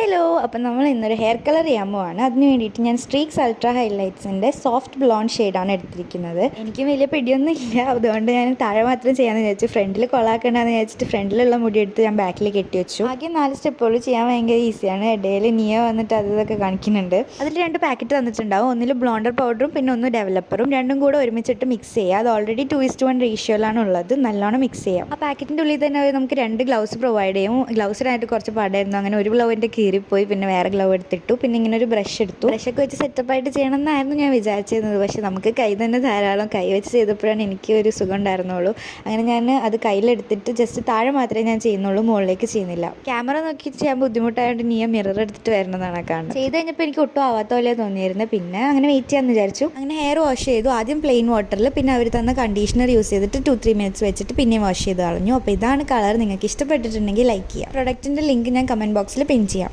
Hello അപ്പം നമ്മൾ ഇന്നൊരു ഹെയർ കളർ ചെയ്യാൻ പോവാണ്. അതിന് വേണ്ടിയിട്ട് ഞാൻ സ്ട്രീക്സ് അൾട്രാ ഹൈലൈറ്റ്സിന്റെ സോഫ്റ്റ് ബ്ലോണ്ട് ഷെയ്ഡാണ് എടുത്തിരിക്കുന്നത്. എനിക്ക് വലിയ പിടിയൊന്നും ഇല്ല അതുകൊണ്ട് ഞാൻ താഴെ മാത്രം ചെയ്യാമെന്ന് വിചാരിച്ചു. ഫ്രണ്ടിൽ കൊളാക്കണ്ടെന്ന് വിചാരിച്ചിട്ട് ഫ്രണ്ടിലുള്ള മുടി എടുത്ത് ഞാൻ ബാക്കിൽ കെട്ടി വെച്ചു. ആദ്യം നാല് സ്റ്റെപ്പുകൾ ചെയ്യാൻ ഭയങ്കര ഈസിയാണ് ഇടയിൽ നിയ വന്നിട്ട് അത് ഇതൊക്കെ കാണിക്കുന്നുണ്ട്. അതിൽ രണ്ട് പാക്കറ്റ് തന്നിട്ടുണ്ടാവും. ഒന്നിൽ ബ്ലോണ്ടർ പൗഡറും പിന്നെ ഒന്ന് ഡെവലപ്പറും രണ്ടും കൂടെ ഒരുമിച്ചിട്ട് മിക്സ് ചെയ്യുക അത് already two is to one റേഷ്യോയിലാണ് ഉള്ളത്. നല്ലോണം മിക്സ് ചെയ്യാം. ആ പാക്കറ്റിന്റെ ഉള്ളിൽ തന്നെ നമുക്ക് രണ്ട് ഗ്ലൗസ് പ്രൊവൈഡ് ചെയ്യും. ഗ്ലൗസിനായിട്ട് കുറച്ച് പാടായിരുന്നു. അങ്ങനെ ഒരു ഗ്ലൗവിന്റെ കീറിപ്പോയി പിന്നെ വേറെ ഗ്ലൗ എടുത്തിട്ടു പിന്നെ ഇങ്ങനെ ഒരു ബ്രഷ് എടുത്തു. ബ്രഷൊക്കെ വെച്ച് സെറ്റപ്പായിട്ട് ചെയ്യണം എന്നായിരുന്നു ഞാൻ വിചാരിച്ചിരുന്നത്. പക്ഷേ നമുക്ക് കൈ തന്നെ ധാരാളം കൈ വെച്ച് ചെയ്തപ്പോഴാണ് എനിക്ക് ഒരു സുഖം ഉണ്ടായിരുന്നുള്ളൂ. അങ്ങനെ ഞാൻ അത് കയ്യിലെടുത്തിട്ട് ജസ്റ്റ് താഴെ മാത്രമേ ഞാൻ ചെയ്യുന്നുള്ളൂ മുകളിലേക്ക് ചെയ്യുന്നില്ല. ക്യാമറ നോക്കി ചെയ്യാൻ ബുദ്ധിമുട്ടായതുകൊണ്ട് നീ മിറർ എടുത്തിട്ട് വരണമെന്നാണ് കാണുന്നത്. ചെയ്ത് കഴിഞ്ഞപ്പോൾ എനിക്ക് ഒട്ടും ആവാത്ത പോലെ തോന്നിയിരുന്നത് പിന്നെ അങ്ങനെ വെയിറ്റ് ചെയ്യാമെന്ന് വിചാരിച്ചു. അങ്ങനെ ഹെയർ വാഷ് ചെയ്തു. ആദ്യം പ്ലെയിൻ വാട്ടറിൽ പിന്നെ അവർ തന്ന കണ്ടീഷണർ യൂസ് ചെയ്തിട്ട് ടു ത്രീ മിനിറ്റ്സ് വെച്ചിട്ട് പിന്നെയും വാഷ് ചെയ്ത് കളഞ്ഞു. അപ്പോൾ ഇതാണ് കളർ നിങ്ങൾക്ക് ഇഷ്ടപ്പെട്ടിട്ടുണ്ടെങ്കിൽ ലൈക്ക് ചെയ്യാം. പ്രൊഡക്റ്റിന്റെ ലിങ്ക് ഞാൻ കമന്റ് ബോക്സിൽ പിൻ ചെയ്യാം.